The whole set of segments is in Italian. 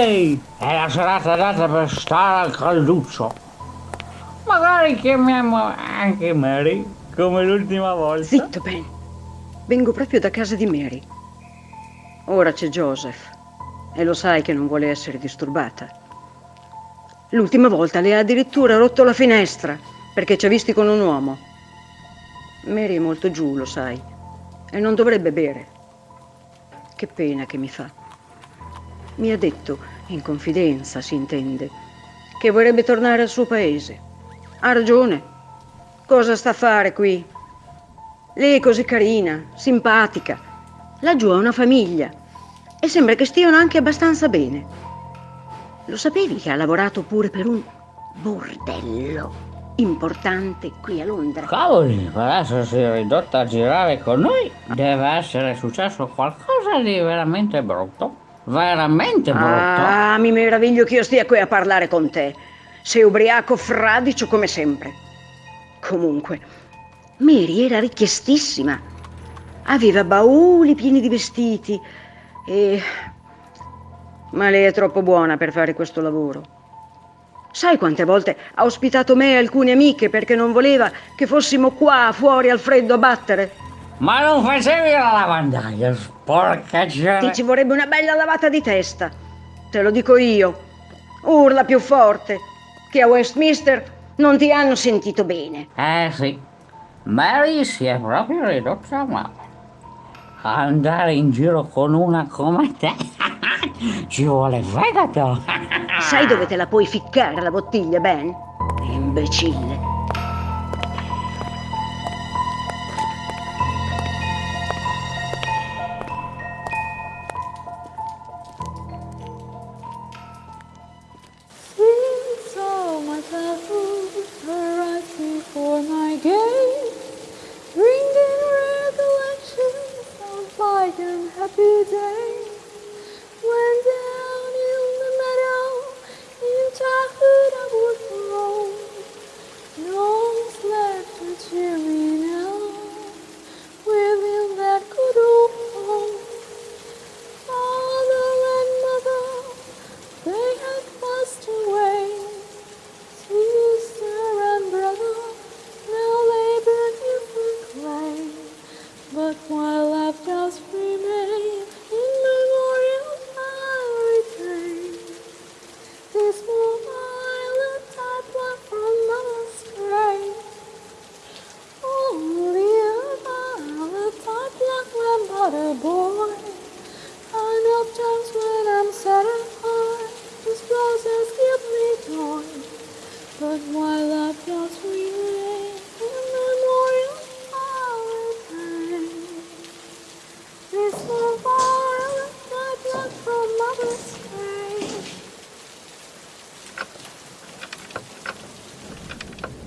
Harvey! È la serata data per stare al calduccio. Magari chiamiamo anche Mary, come l'ultima volta. Zitto, Ben. Vengo proprio da casa di Mary. Ora c'è Joseph e lo sai che non vuole essere disturbata. L'ultima volta le ha addirittura rotto la finestra perché ci ha visti con un uomo. Mary è molto giù, lo sai, e non dovrebbe bere. Che pena che mi fa. Mi ha detto, in confidenza si intende, che vorrebbe tornare al suo paese. Ha ragione. Cosa sta a fare qui? Lei è così carina, simpatica. Laggiù ha una famiglia e sembra che stiano anche abbastanza bene. Lo sapevi che ha lavorato pure per un bordello importante qui a Londra? Cavoli, per essersi ridotta a girare con noi deve essere successo qualcosa di veramente brutto. Veramente brutto. Ah, mi meraviglio che io stia qui a parlare con te. Sei ubriaco fradicio come sempre. Comunque, Mary era richiestissima. Aveva bauli pieni di vestiti e... Ma lei è troppo buona per fare questo lavoro. Sai quante volte ha ospitato me e alcune amiche perché non voleva che fossimo qua fuori al freddo a battere? Ma non facevi la lavandaia, sporca gente. Ti ci vorrebbe una bella lavata di testa. Te lo dico io. Urla più forte, che a Westminster non ti hanno sentito bene. Eh sì, Mary si è proprio ridotta male. Andare in giro con una come te ci vuole fegato. Sai dove te la puoi ficcare la bottiglia, Ben? Imbecille.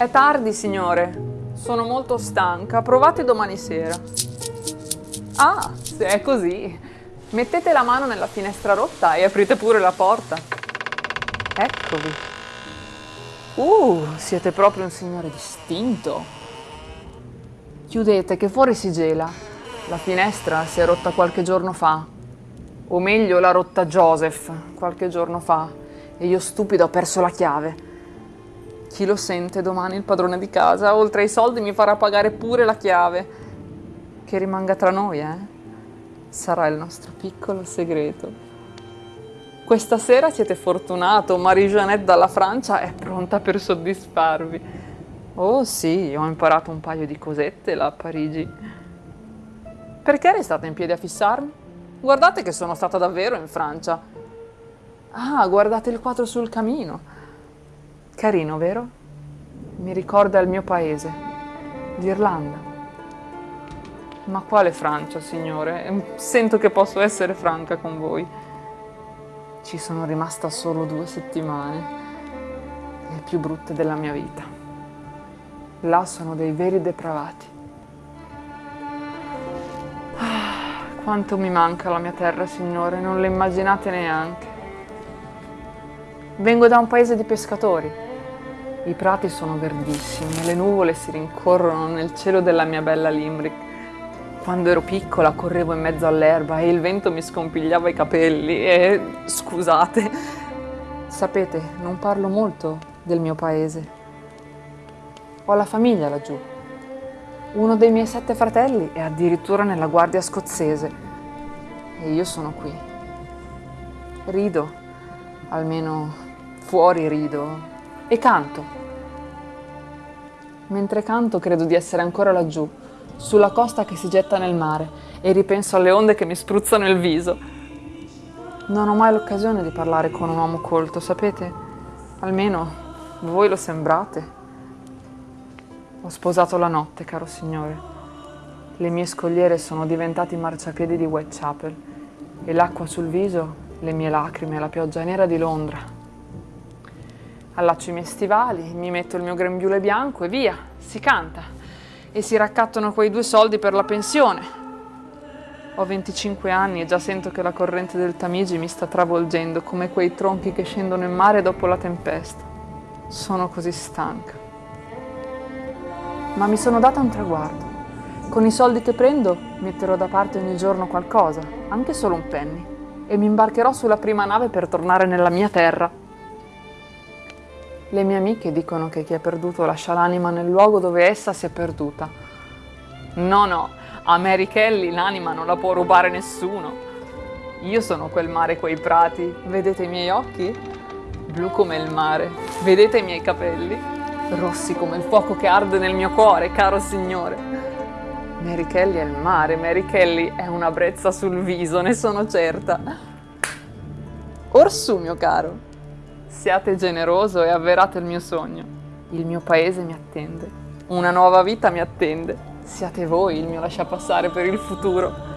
È tardi, signore. Sono molto stanca. Provate domani sera. Ah, se è così. Mettete la mano nella finestra rotta e aprite pure la porta. Eccovi. Uh, siete proprio un signore distinto. Chiudete che fuori si gela. La finestra si è rotta qualche giorno fa. O meglio, l'ha rotta Joseph qualche giorno fa. E io stupido ho perso la chiave. Chi lo sente domani il padrone di casa, oltre ai soldi mi farà pagare pure la chiave. Che rimanga tra noi, eh? Sarà il nostro piccolo segreto. Questa sera siete fortunato, Marie-Jeannette dalla Francia è pronta per soddisfarvi. Oh sì, ho imparato un paio di cosette là a Parigi. Perché restate in piedi a fissarmi? Guardate che sono stata davvero in Francia. Ah, guardate il quadro sul camino. Carino, vero? Mi ricorda il mio paese, l'Irlanda. Ma quale Francia, signore? Sento che posso essere franca con voi. Ci sono rimasta solo due settimane, le più brutte della mia vita. Là sono dei veri depravati. Ah, quanto mi manca la mia terra, signore, non le immaginate neanche. Vengo da un paese di pescatori i prati sono verdissimi le nuvole si rincorrono nel cielo della mia bella Limerick. Quando ero piccola correvo in mezzo all'erba e il vento mi scompigliava i capelli e scusate, sapete, non parlo molto del mio paese. Ho la famiglia laggiù. Uno dei miei sette fratelli è addirittura nella guardia scozzese e io sono qui. Rido, almeno fuori rido, e canto. Mentre canto credo di essere ancora laggiù, sulla costa che si getta nel mare, e ripenso alle onde che mi spruzzano il viso. Non ho mai l'occasione di parlare con un uomo colto, sapete? Almeno voi lo sembrate. Ho sposato la notte, caro Signore. Le mie scogliere sono diventate i marciapiedi di Whitechapel e l'acqua sul viso, le mie lacrime, la pioggia nera di Londra. Allaccio i miei stivali, mi metto il mio grembiule bianco e via, si canta. E si raccattano quei due soldi per la pensione. Ho 25 anni e già sento che la corrente del Tamigi mi sta travolgendo come quei tronchi che scendono in mare dopo la tempesta. Sono così stanca ma mi sono data un traguardo. Con i soldi che prendo metterò da parte ogni giorno qualcosa, anche solo un penny, e mi imbarcherò sulla prima nave per tornare nella mia terra. Le mie amiche dicono che chi è perduto lascia l'anima nel luogo dove essa si è perduta. No, no, a Mary Kelly l'anima non la può rubare nessuno. Io sono quel mare quei prati, vedete i miei occhi? Blu come il mare, vedete i miei capelli? rossi come il fuoco che arde nel mio cuore, caro Signore. Mary Kelly è il mare, Mary Kelly è una brezza sul viso, ne sono certa. Orsù, mio caro, siate generoso e avverate il mio sogno. Il mio paese mi attende, una nuova vita mi attende. Siate voi il mio lasciapassare per il futuro.